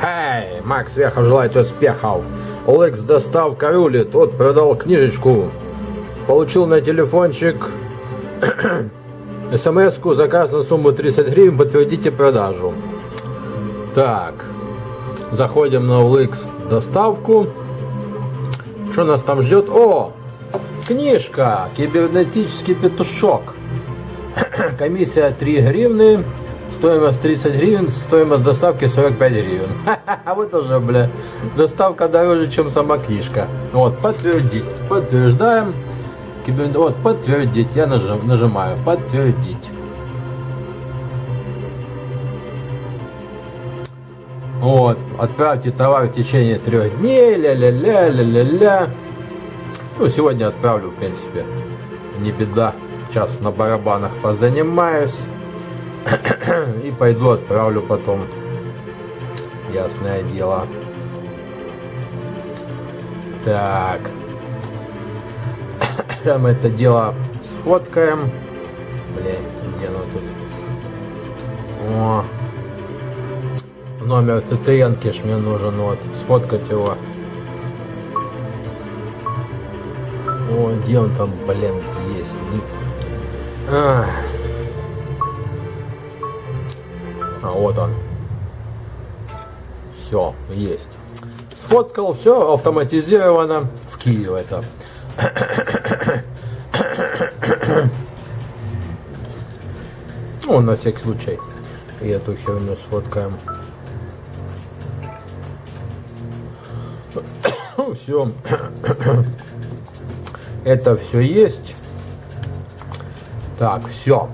Хей, Макс Вехов желает успехов. Олекс доставка рулит, тот продал книжечку. Получил на телефончик смс-ку, заказ на сумму 30 гривен, подтвердите продажу. Так, заходим на OLX доставку. Что нас там ждет? О, книжка, кибернетический петушок. Комиссия 3 гривны. Стоимость 30 гривен, стоимость доставки 45 гривен. А вот уже, бля, доставка дороже, чем сама книжка. Вот, подтвердить. Подтверждаем. Вот, подтвердить. Я нажим, нажимаю. Подтвердить. Вот, отправьте товар в течение трех дней, ля-ля-ля, ля-ля-ля. Ну, сегодня отправлю, в принципе, не беда. Сейчас на барабанах позанимаюсь. И пойду отправлю потом. Ясное дело. Так. Мы это дело сфоткаем. Блин, где оно тут? О. Номер ТТНки ж мне нужен, вот. Сфоткать его. О, где он там, блин, есть? А. а, вот он. Все, есть. Сфоткал, все автоматизировано. В Киев это. Ну, на всякий случай. И эту херню сфоткаем. Все. Это все есть. Так, все.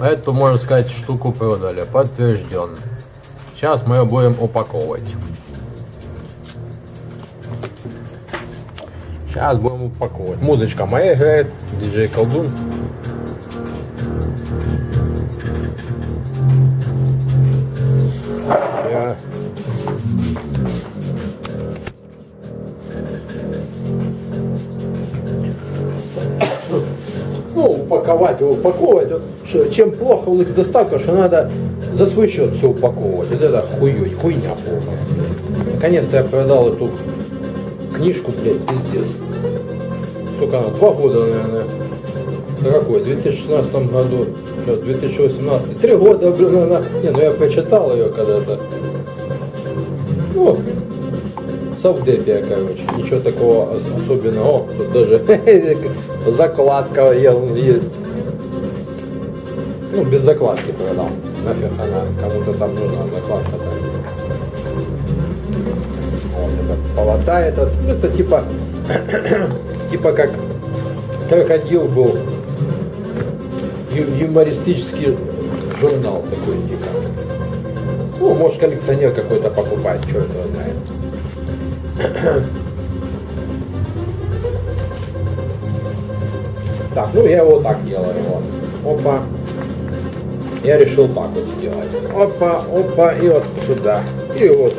Эту, можно сказать, штуку продали. Подтвержден. Сейчас мы ее будем упаковывать. Сейчас будем упаковывать. Музычка моя играет. Диджей Колдун. Я упаковать его, упаковывать. Вот, что, чем плохо у них доставка, что надо за свой счет все упаковывать. Вот это хуй, хуйня полная. Наконец-то я продал эту книжку, блядь, пиздец. Сколько она? Два года, наверное. Да какой? В 2016 году, что, 2018. Три года, блин, она. Не, ну я прочитал ее когда-то. Ну, совдепия, короче. Ничего такого особенного. О, тут даже закладка есть. Ну, без закладки продал. Нафиг она кому-то там нужна закладка там. Вот это полота этот. Ну, это типа типа как крокодил был ю- юмористический журнал такой типа. Ну, может коллекционер какой-то покупать, что это знает. Так, ну я его так делаю. Вот. Опа. Я решил так вот сделать. Опа, опа, и вот сюда. И вот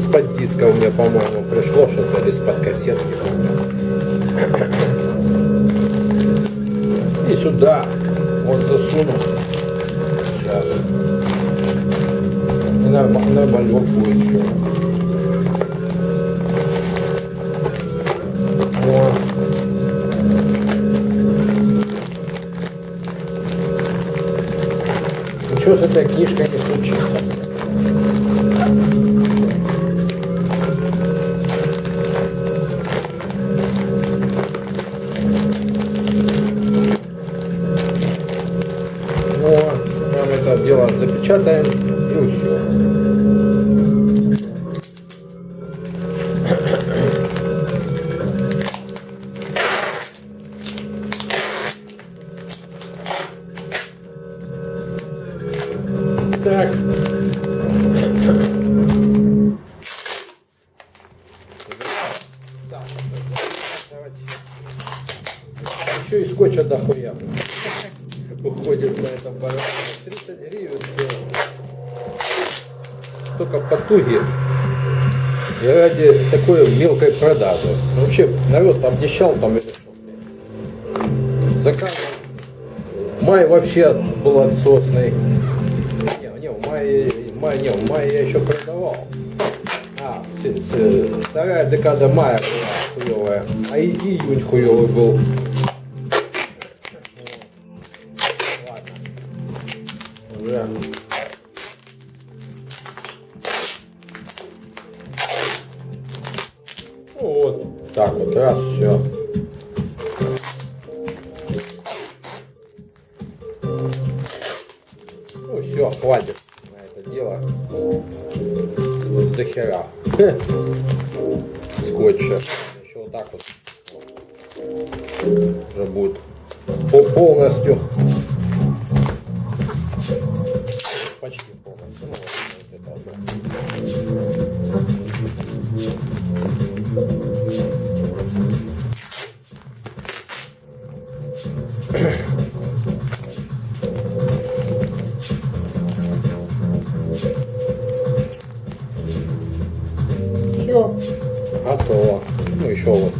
с-под диска у меня, по-моему, пришло что-то из-под кассетки. И сюда вот засуну. Сейчас. И на, на будет еще. Ничего с этой книжкой не случится. Вот, нам это дело запечатаем и все. Скотча дохуя. Уходит на этом барабане. 30 гривен стоит. Только потуги. И ради такой мелкой продажи. Ну, Вообще, народ обнищал там или что. Заказ. Май вообще был отсосный. Не, Не, в мае, в мае, не, в мае я еще продавал. А, вторая декада мая была хуевая, а июнь хуевый был. Ну вот, так вот, раз, все. Ну все, хватит на это дело. До хера. Скотча. Еще вот так вот. Уже будет по- полностью. Все. Готово. Ну еще вот.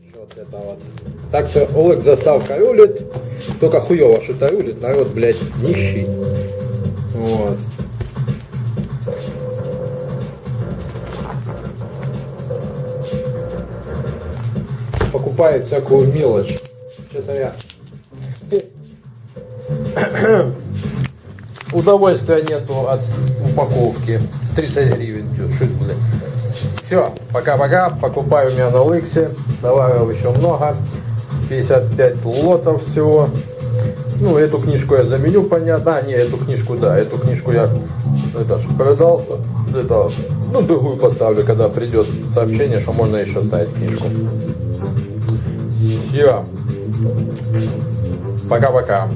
Еще вот это вот. Так что Олег доставка рулит. Только хуево что-то рулит. Народ, блядь, нищий. Вот. Покупает всякую мелочь. Честно я. Удовольствия нету от упаковки. 30 гривен. Шит, блядь. Все, пока-пока. Покупаю у меня на Лексе. Товаров еще много. 55 лотов всего. Ну, эту книжку я заменю, понятно. А, не, эту книжку, да, эту книжку я это, ж продал. Это, ну, другую поставлю, когда придет сообщение, что можно еще ставить книжку. Все. Пока-пока.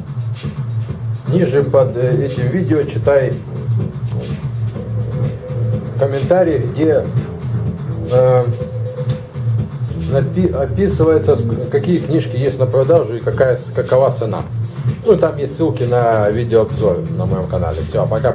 Ниже под э, этим видео читай комментарий, где э, описывается, какие книжки есть на продажу и какая, какова цена. Ну, там есть ссылки на видеообзор на моем канале. Все, пока-пока.